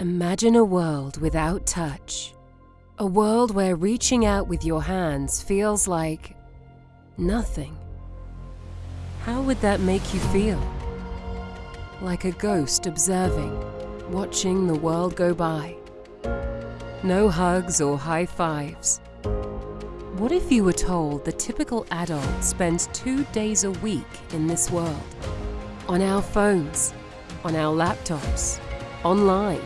Imagine a world without touch. A world where reaching out with your hands feels like nothing. How would that make you feel? Like a ghost observing, watching the world go by. No hugs or high fives. What if you were told the typical adult spends two days a week in this world? On our phones, on our laptops, online,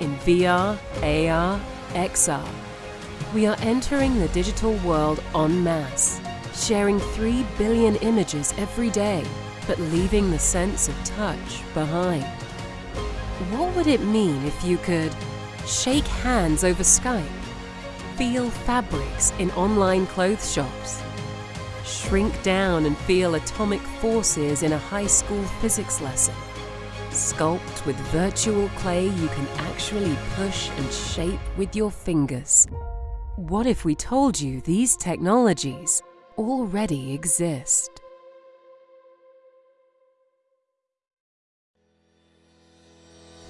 in VR, AR, XR. We are entering the digital world en masse, sharing 3 billion images every day, but leaving the sense of touch behind. What would it mean if you could shake hands over Skype, feel fabrics in online clothes shops, shrink down and feel atomic forces in a high school physics lesson, sculpt with virtual clay you can actually push and shape with your fingers. What if we told you these technologies already exist?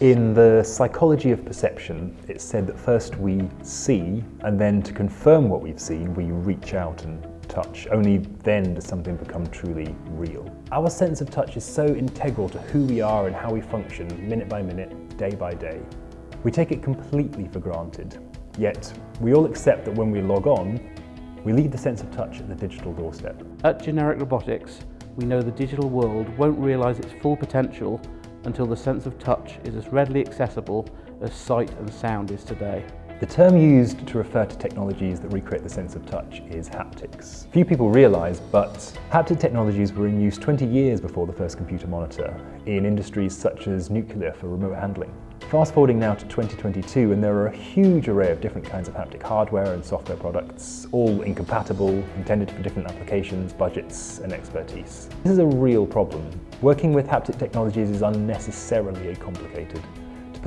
In the psychology of perception, it's said that first we see, and then to confirm what we've seen, we reach out and touch. Only then does something become truly real. Our sense of touch is so integral to who we are and how we function, minute by minute, day by day. We take it completely for granted. Yet, we all accept that when we log on, we leave the sense of touch at the digital doorstep. At Generic Robotics, we know the digital world won't realise its full potential until the sense of touch is as readily accessible as sight and sound is today. The term used to refer to technologies that recreate the sense of touch is haptics. Few people realise, but haptic technologies were in use 20 years before the first computer monitor in industries such as nuclear for remote handling. Fast forwarding now to 2022 and there are a huge array of different kinds of haptic hardware and software products, all incompatible, intended for different applications, budgets and expertise. This is a real problem. Working with haptic technologies is unnecessarily complicated.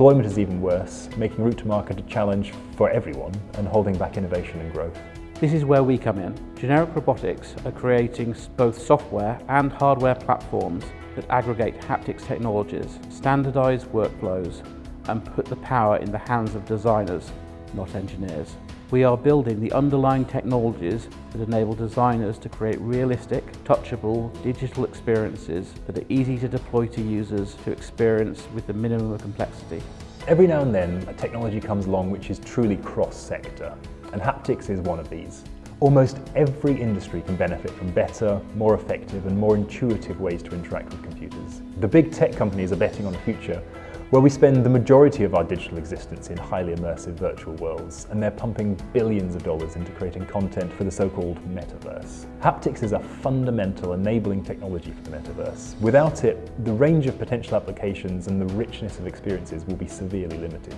Deployment is even worse, making route to market a challenge for everyone and holding back innovation and growth. This is where we come in. Generic Robotics are creating both software and hardware platforms that aggregate haptics technologies, standardise workflows and put the power in the hands of designers, not engineers. We are building the underlying technologies that enable designers to create realistic, touchable, digital experiences that are easy to deploy to users to experience with the minimum of complexity. Every now and then, a technology comes along which is truly cross-sector, and haptics is one of these. Almost every industry can benefit from better, more effective and more intuitive ways to interact with computers. The big tech companies are betting on a future where we spend the majority of our digital existence in highly immersive virtual worlds, and they're pumping billions of dollars into creating content for the so-called metaverse. Haptics is a fundamental enabling technology for the metaverse. Without it, the range of potential applications and the richness of experiences will be severely limited.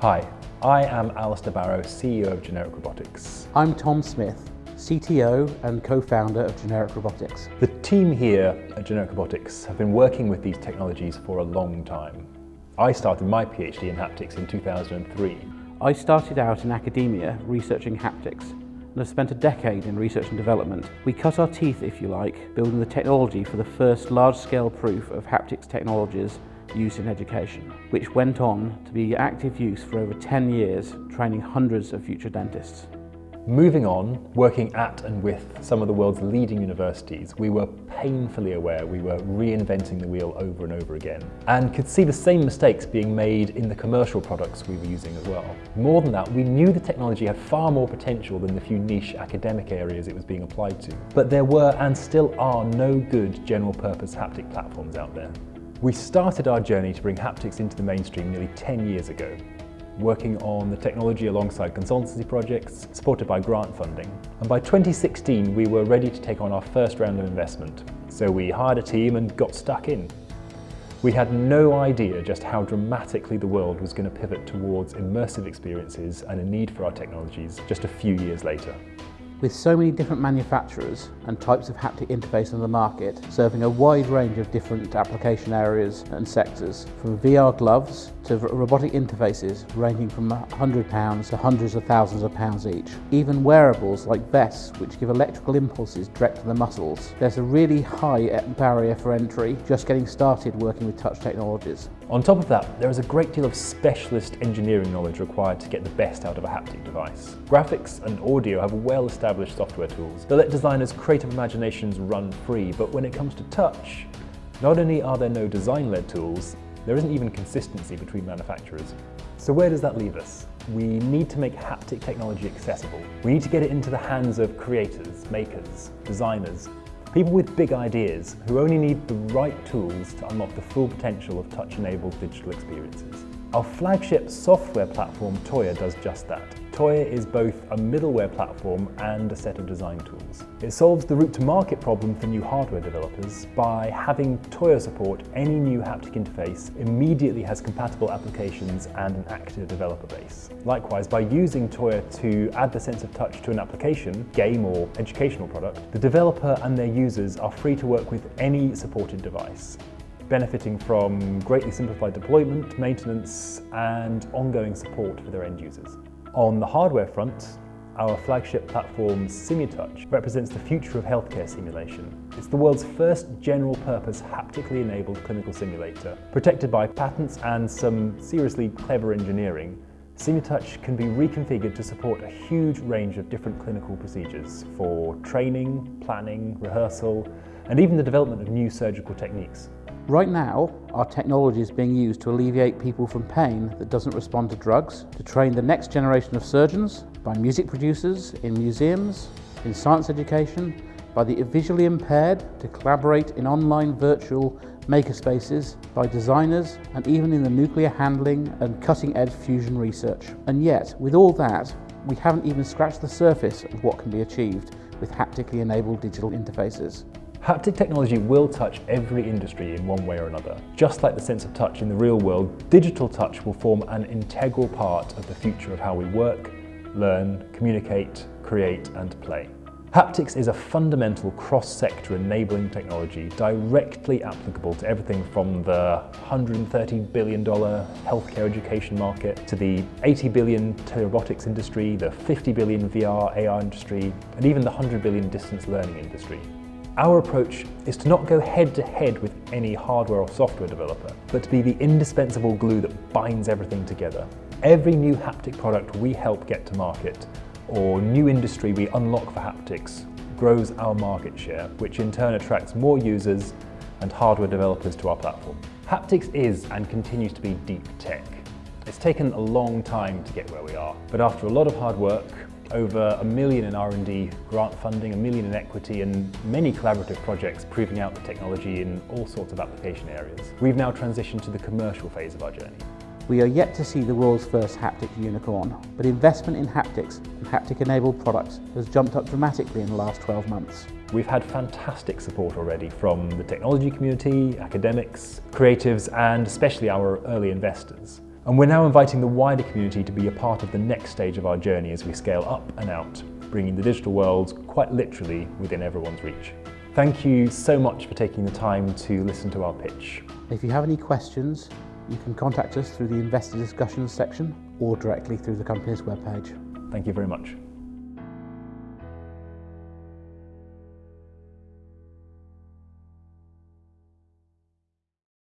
Hi, I am Alistair Barrow, CEO of Generic Robotics. I'm Tom Smith, CTO and co-founder of Generic Robotics. The team here at Generic Robotics have been working with these technologies for a long time. I started my PhD in haptics in 2003. I started out in academia researching haptics and have spent a decade in research and development. We cut our teeth, if you like, building the technology for the first large-scale proof of haptics technologies used in education, which went on to be active use for over 10 years, training hundreds of future dentists. Moving on, working at and with some of the world's leading universities, we were painfully aware we were reinventing the wheel over and over again and could see the same mistakes being made in the commercial products we were using as well. More than that, we knew the technology had far more potential than the few niche academic areas it was being applied to. But there were and still are no good general purpose haptic platforms out there. We started our journey to bring haptics into the mainstream nearly 10 years ago working on the technology alongside consultancy projects supported by grant funding. And by 2016, we were ready to take on our first round of investment. So we hired a team and got stuck in. We had no idea just how dramatically the world was going to pivot towards immersive experiences and a need for our technologies just a few years later. With so many different manufacturers and types of haptic interface on the market, serving a wide range of different application areas and sectors, from VR gloves to robotic interfaces ranging from £100 to hundreds of thousands of pounds each. Even wearables like vests which give electrical impulses direct to the muscles. There's a really high eh, barrier for entry just getting started working with touch technologies. On top of that, there is a great deal of specialist engineering knowledge required to get the best out of a haptic device. Graphics and audio have well-established software tools that let designers' creative imaginations run free, but when it comes to touch, not only are there no design-led tools, there isn't even consistency between manufacturers. So where does that leave us? We need to make haptic technology accessible. We need to get it into the hands of creators, makers, designers, people with big ideas who only need the right tools to unlock the full potential of touch-enabled digital experiences. Our flagship software platform, TOIA, does just that. TOIA is both a middleware platform and a set of design tools. It solves the route to market problem for new hardware developers by having TOIA support any new haptic interface immediately has compatible applications and an active developer base. Likewise, by using TOIA to add the sense of touch to an application, game or educational product, the developer and their users are free to work with any supported device benefiting from greatly simplified deployment, maintenance, and ongoing support for their end users. On the hardware front, our flagship platform SimuTouch represents the future of healthcare simulation. It's the world's first general-purpose haptically enabled clinical simulator. Protected by patents and some seriously clever engineering, SimuTouch can be reconfigured to support a huge range of different clinical procedures for training, planning, rehearsal, and even the development of new surgical techniques. Right now, our technology is being used to alleviate people from pain that doesn't respond to drugs, to train the next generation of surgeons, by music producers, in museums, in science education, by the visually impaired to collaborate in online virtual makerspaces, by designers, and even in the nuclear handling and cutting-edge fusion research. And yet, with all that, we haven't even scratched the surface of what can be achieved with haptically enabled digital interfaces. Haptic technology will touch every industry in one way or another. Just like the sense of touch in the real world, digital touch will form an integral part of the future of how we work, learn, communicate, create and play. Haptics is a fundamental cross-sector enabling technology directly applicable to everything from the $130 billion healthcare education market to the 80 billion robotics industry, the $50 billion VR, AR industry, and even the 100 billion distance learning industry. Our approach is to not go head to head with any hardware or software developer, but to be the indispensable glue that binds everything together. Every new haptic product we help get to market, or new industry we unlock for haptics, grows our market share, which in turn attracts more users and hardware developers to our platform. Haptics is and continues to be deep tech. It's taken a long time to get where we are, but after a lot of hard work, over a million in R&D grant funding, a million in equity and many collaborative projects proving out the technology in all sorts of application areas. We've now transitioned to the commercial phase of our journey. We are yet to see the world's first haptic unicorn, but investment in haptics and haptic-enabled products has jumped up dramatically in the last 12 months. We've had fantastic support already from the technology community, academics, creatives and especially our early investors. And we're now inviting the wider community to be a part of the next stage of our journey as we scale up and out, bringing the digital world quite literally within everyone's reach. Thank you so much for taking the time to listen to our pitch. If you have any questions, you can contact us through the investor discussions section or directly through the company's webpage. Thank you very much.